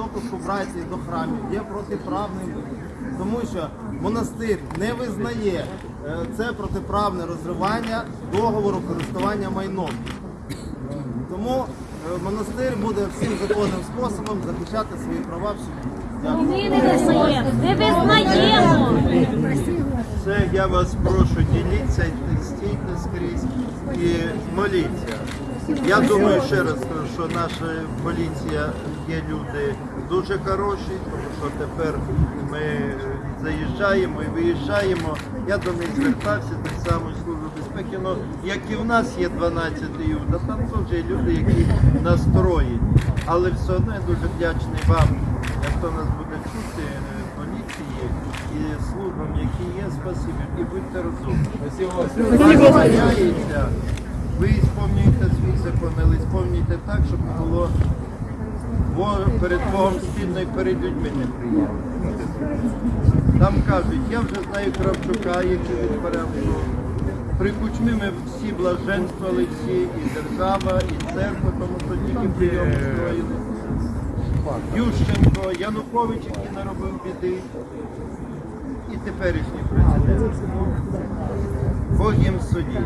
допуску братії до храмів є протиправним, тому що монастир не визнає е, це протиправне розривання договору користування майном. Тому е, монастир буде всім законним способом захищати свої права в суді. Ми не визнаємо. Не визнаємо. Це я вас прошу, діліться, стійте скрізь і моліться. Я думаю, ще раз що наша поліція є люди дуже хороші, тому що тепер ми заїжджаємо і виїжджаємо. Я до них звертався так само службу безпеки. Ну, як і в нас є 12 юда, там теж є люди, які настроєні. Але все одно я дуже вдячний вам, хто нас буде чути, поліції і службам, які є, спасибі. І будьте розумні. Сповнюйте так, щоб було перед Богом стідно і перед людьми неприємно. Там кажуть, я вже знаю Кравчука, який відбирав суд. При кучмі ми всі блаженствували всі, і держава, і церква, тому що тільки прийом устроїли. Ющенко, Янукович, який наробив біди, і теперішній президент. Бог їм суддя.